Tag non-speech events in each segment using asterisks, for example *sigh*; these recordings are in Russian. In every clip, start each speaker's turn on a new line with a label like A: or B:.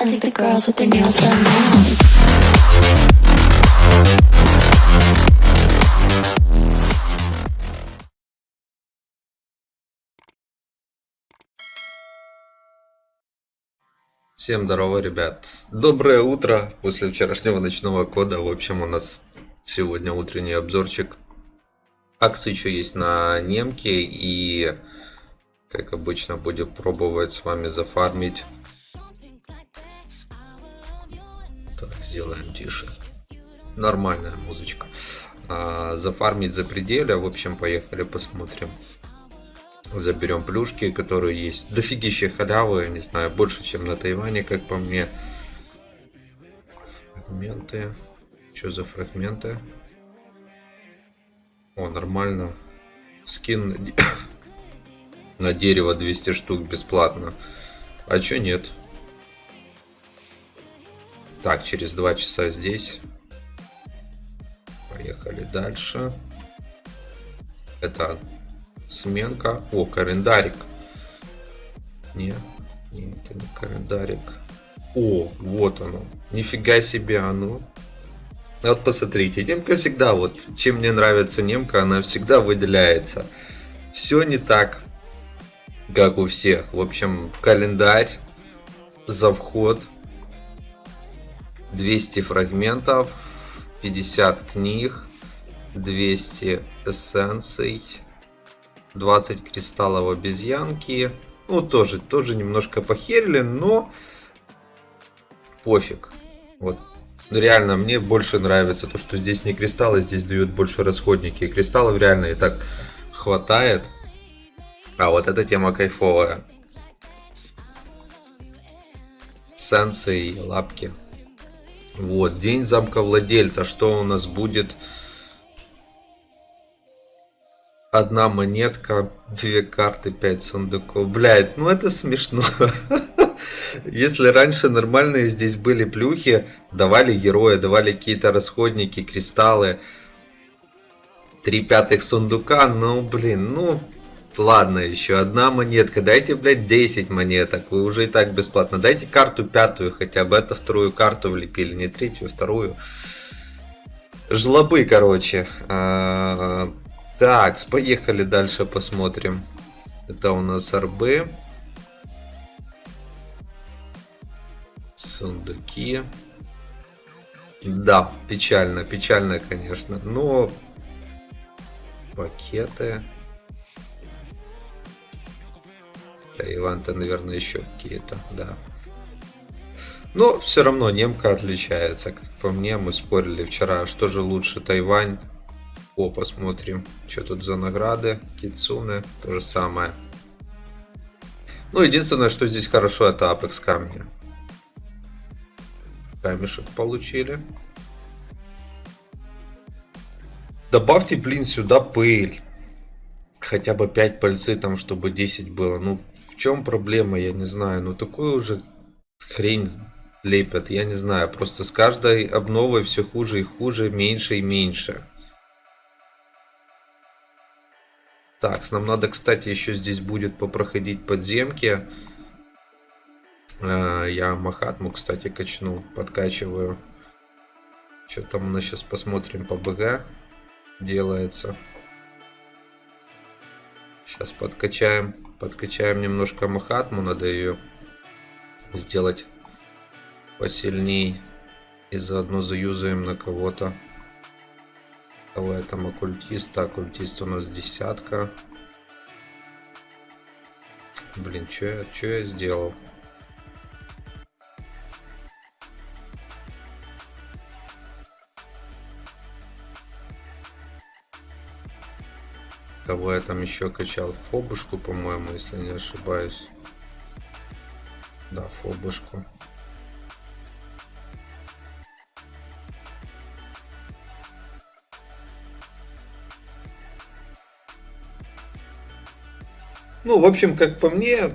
A: I think the girls with their nails done now.
B: Всем здорово, ребят. Доброе утро после вчерашнего ночного кода. В общем, у нас сегодня утренний обзорчик. Акции еще есть на немке. И, как обычно, будем пробовать с вами зафармить. Сделаем тише. Нормальная музычка. А, зафармить за пределя. В общем, поехали посмотрим. Заберем плюшки, которые есть. Дофигища халявы, не знаю, больше, чем на Тайване, как по мне. Фрагменты. Что за фрагменты? О, нормально. Скин *coughs* на дерево 200 штук бесплатно. А чё нет? Так, через два часа здесь. Поехали дальше. Это Сменка. О, календарик. Не, не, это не календарик. О, вот оно. Нифига себе оно. Вот посмотрите, немка всегда, вот, чем мне нравится немка, она всегда выделяется. Все не так, как у всех. В общем, календарь за вход. 200 фрагментов, 50 книг, 200 эссенций. 20 кристаллов обезьянки. Ну, тоже, тоже немножко похерили, но пофиг. Вот ну, реально, мне больше нравится то, что здесь не кристаллы, здесь дают больше расходники. И кристаллов реально и так хватает. А вот эта тема кайфовая. Сенсы и лапки. Вот, день замка владельца. Что у нас будет? Одна монетка, две карты, пять сундуков. Блядь, ну это смешно. *laughs* Если раньше нормальные здесь были плюхи, давали героя, давали какие-то расходники, кристаллы. Три пятых сундука, ну блин, ну ладно, еще одна монетка. Дайте, блядь, 10 монеток. Вы уже и так бесплатно. Дайте карту пятую хотя бы. Это вторую карту влепили, не третью, вторую. Жлобы, короче. А, так, поехали дальше посмотрим. Это у нас РБ. Сундуки. Да, печально, печально, конечно. Но пакеты. Иван-то, наверное, еще какие-то, да. Но все равно немка отличается. Как по мне, мы спорили вчера, что же лучше, Тайвань о, посмотрим, что тут за награды. Кицуне, то же самое. Ну, единственное, что здесь хорошо, это Apex камни. Камешек получили. Добавьте, блин, сюда пыль. Хотя бы 5 пальцы там, чтобы 10 было. Ну, чем проблема, я не знаю. Ну, такую уже хрень лепят, я не знаю. Просто с каждой обновой все хуже и хуже, меньше и меньше. Так, нам надо, кстати, еще здесь будет попроходить подземки. Э, я Махатму, кстати, качну, подкачиваю. Что там у нас сейчас посмотрим по БГ делается. Сейчас подкачаем, подкачаем немножко Махатму, надо ее сделать посильней. И заодно заюзаем на кого-то. Давай там оккультист. Оккультист у нас десятка. Блин, что я, что я сделал? Кого я там еще качал? Фобушку, по-моему, если не ошибаюсь. Да, фобушку. Ну, в общем, как по мне,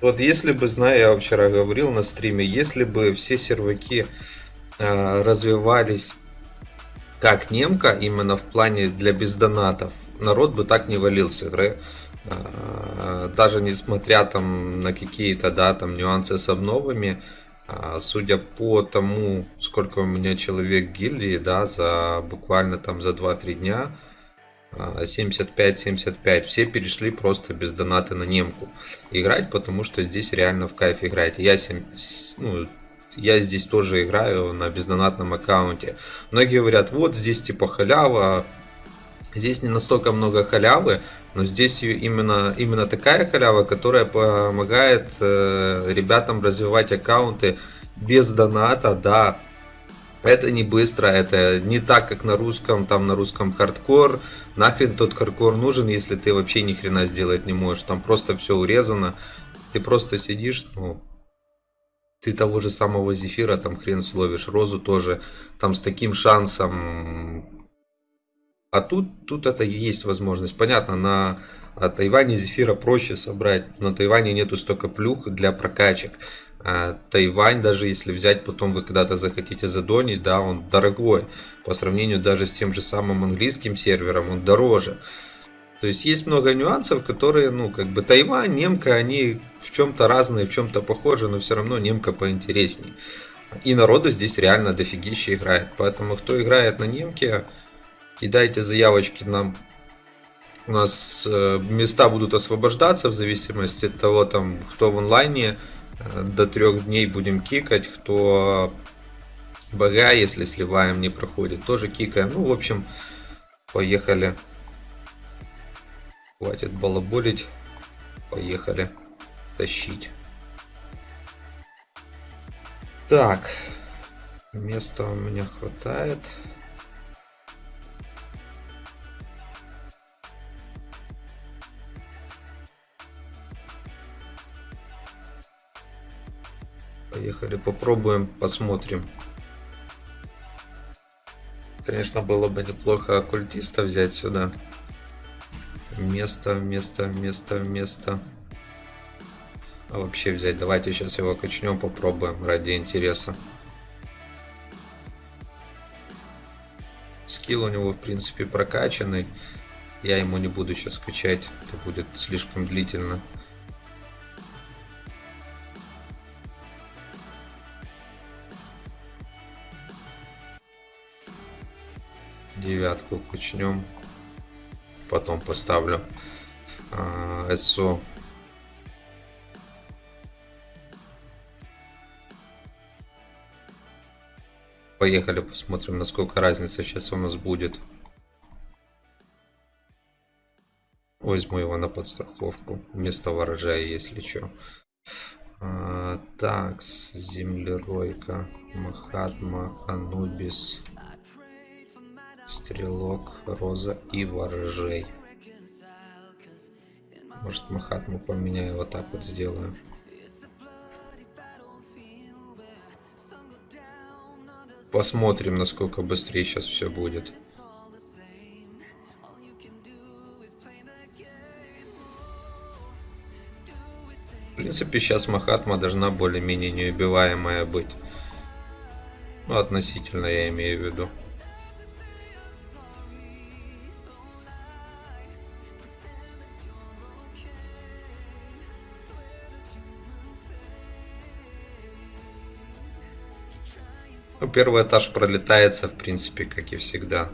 B: вот если бы, знаю, я вчера говорил на стриме, если бы все серваки э, развивались как немка, именно в плане для бездонатов, народ бы так не валился. А, даже несмотря там на какие-то, да, там нюансы с обновами, а, судя по тому, сколько у меня человек гильдии, да, за буквально там за 2-3 дня, 75-75, а, все перешли просто без доната на немку играть, потому что здесь реально в кайф играть. Я, 7, ну, я здесь тоже играю на бездонатном аккаунте. Многие говорят, вот здесь типа халява, здесь не настолько много халявы, но здесь именно, именно такая халява, которая помогает э, ребятам развивать аккаунты без доната, да, это не быстро, это не так, как на русском, там на русском хардкор. Нахрен тот хардкор нужен, если ты вообще ни хрена сделать не можешь. Там просто все урезано. Ты просто сидишь, ну, ты того же самого зефира там хрен словишь. Розу тоже там с таким шансом. А тут, тут это есть возможность. Понятно, на Тайване зефира проще собрать. На Тайване нету столько плюх для прокачек. А, Тайвань, даже если взять, потом вы когда-то захотите задонить, да, он дорогой. По сравнению даже с тем же самым английским сервером, он дороже. То есть есть много нюансов, которые, ну, как бы Тайвань, немка, они в чем-то разные, в чем-то похожи, но все равно немка поинтересней. И народу здесь реально дофигища играет. Поэтому, кто играет на немке, кидайте заявочки нам. У нас э, места будут освобождаться в зависимости от того, там, кто в онлайне до трех дней будем кикать. Кто БГ, если сливаем, не проходит, тоже кикаем. Ну, в общем, поехали. Хватит балаболить. Поехали тащить. Так, места у меня хватает. Поехали, попробуем, посмотрим. Конечно, было бы неплохо оккультиста взять сюда. Место, место, место, место. А вообще взять. Давайте сейчас его качнем, попробуем ради интереса. Скилл у него, в принципе, прокачанный. Я ему не буду сейчас качать. Это будет слишком длительно. Девятку кучнем. Потом поставлю а, СО. Поехали посмотрим, насколько разница сейчас у нас будет. Возьму его на подстраховку вместо ворожая, если что. А, так, землеройка, Махатма, Анубис. Стрелок, Роза и Ворожей. Может Махатму поменяю, вот так вот сделаю. Посмотрим, насколько быстрее сейчас все будет. В принципе, сейчас Махатма должна более-менее неубиваемая быть. Ну, относительно я имею в виду. Первый этаж пролетается, в принципе, как и всегда.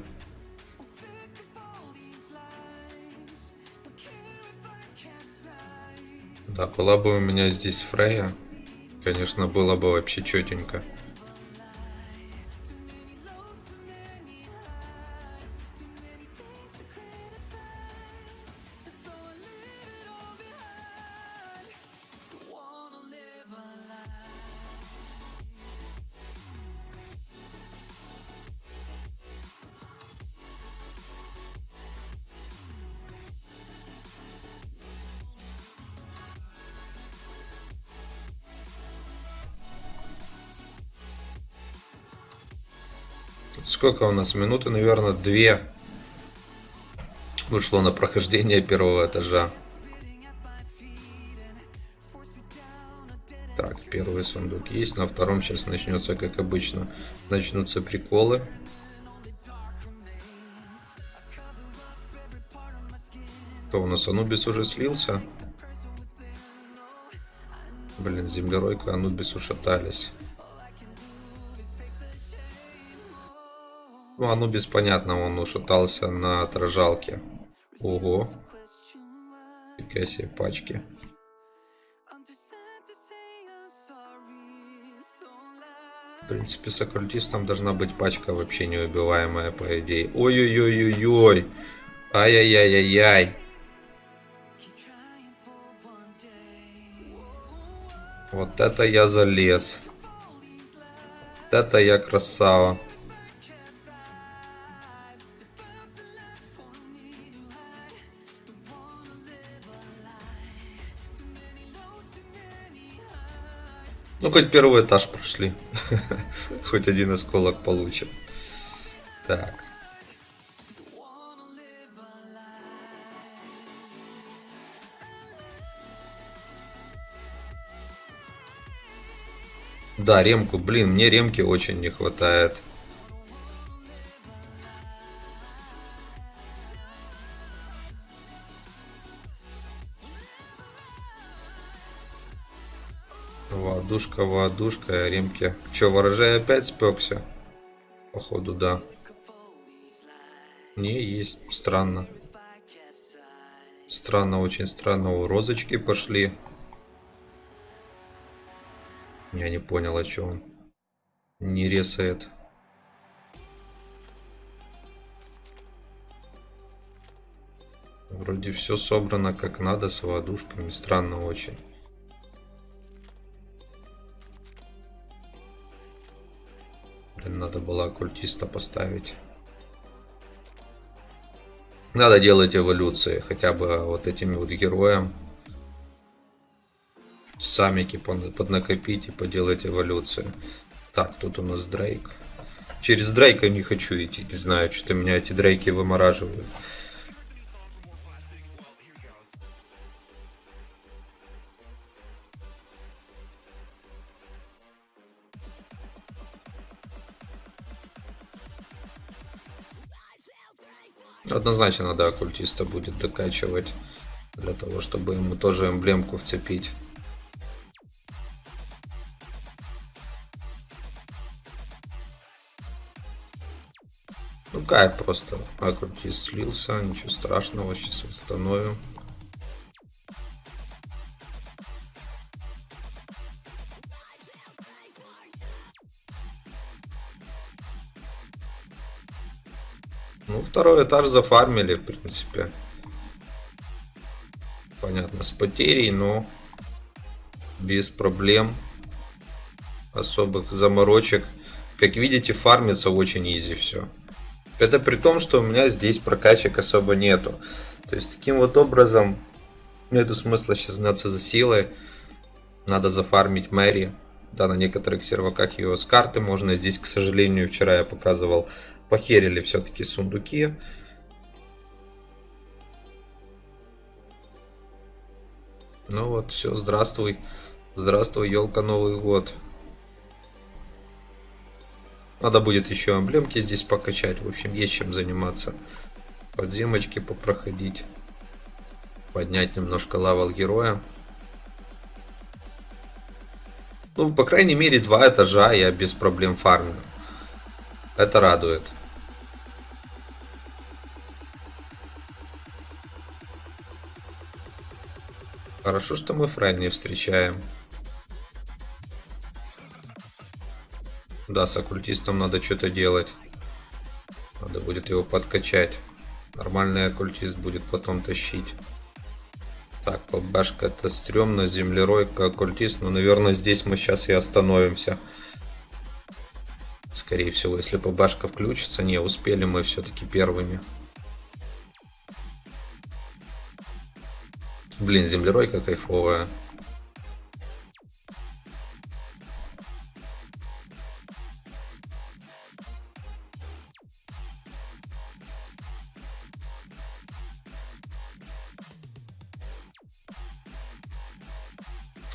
B: Да, была бы у меня здесь Фрея, конечно, было бы вообще четенько. Сколько у нас? Минуты, наверное, две ушло на прохождение первого этажа. Так, первый сундук есть. На втором сейчас начнется, как обычно, начнутся приколы. Кто у нас? Анубис уже слился? Блин, землеройка, Анубис ушатались. Ну, Анубис, понятно, он ушатался на отражалке. Ого. Фига себе пачки. В принципе, с оккультистом должна быть пачка вообще неубиваемая, по идее. Ой-ой-ой-ой-ой. Ай-яй-яй-яй-яй. Вот это я залез. Вот это я красава. Ну, хоть первый этаж прошли. *laughs* Хоть один осколок получим. Так. Да, ремку, блин, мне ремки очень не хватает. Воодушка, воодушка, ремки. Че, ворожай опять спекся? Походу, да. Не, есть. Странно. Странно, очень странно. У розочки пошли. Я не понял, о чем он. Не ресает. Вроде все собрано как надо с водушками. Странно очень. Блин, надо было оккультиста поставить. Надо делать эволюции, хотя бы вот этими вот героям. Самики поднакопить и поделать эволюцию. Так, тут у нас Дрейк. Через Дрейка не хочу идти, не знаю, что-то меня эти Дрейки вымораживают. Однозначно надо оккультиста будет докачивать. Для того, чтобы ему тоже эмблемку вцепить. Ну кайф просто. Оккультист слился, ничего страшного, сейчас восстановим. Второй этаж зафармили, в принципе. Понятно, с потерей, но без проблем. Особых заморочек. Как видите, фармится очень изи все. Это при том, что у меня здесь прокачек особо нету. То есть, таким вот образом, нету смысла сейчас гнаться за силой. Надо зафармить Мэри. Да, на некоторых серваках ее с карты можно. Здесь, к сожалению, вчера я показывал похерили все-таки сундуки. Ну вот, все, здравствуй. Здравствуй, елка, Новый год. Надо будет еще эмблемки здесь покачать. В общем, есть чем заниматься. Подземочки попроходить. Поднять немножко лавал героя. Ну, по крайней мере, два этажа я без проблем фармлю. Это радует. Хорошо, что мы Фрай не встречаем. Да, с оккультистом надо что-то делать. Надо будет его подкачать. Нормальный оккультист будет потом тащить. Так, побашка это стрёмно, землеройка, оккультист. Но, наверное, здесь мы сейчас и остановимся. Скорее всего, если побашка включится. Не, успели мы все-таки первыми. Блин, землеройка кайфовая.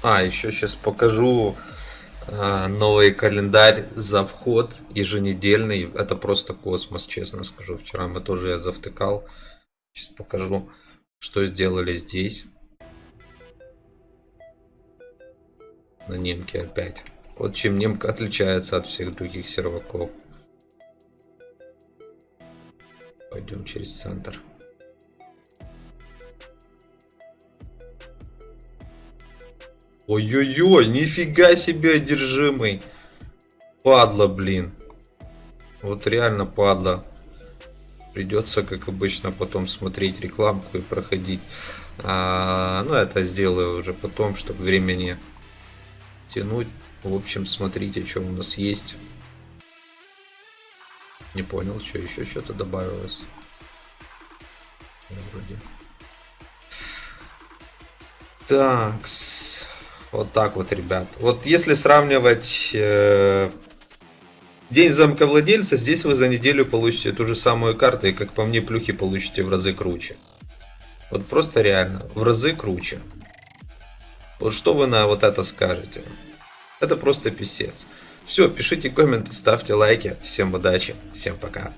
B: А, еще сейчас покажу э, новый календарь за вход еженедельный. Это просто космос, честно скажу. Вчера мы тоже я завтыкал. Сейчас покажу. Что сделали здесь? На немке опять. Вот чем немка отличается от всех других серваков. Пойдем через центр. Ой-ой-ой, нифига себе одержимый. Падла, блин. Вот реально падла. Придется, как обычно, потом смотреть рекламку и проходить. А, ну, это сделаю уже потом, чтобы времени тянуть. В общем, смотрите, что у нас есть. Не понял, что еще что-то добавилось. Вроде. Так, вот так вот, ребят. Вот если сравнивать э, день замковладельца, здесь вы за неделю получите ту же самую карту, и как по мне, плюхи получите в разы круче. Вот просто реально, в разы круче. Вот что вы на вот это скажете? Это просто писец. Все, пишите комменты, ставьте лайки. Всем удачи, всем пока.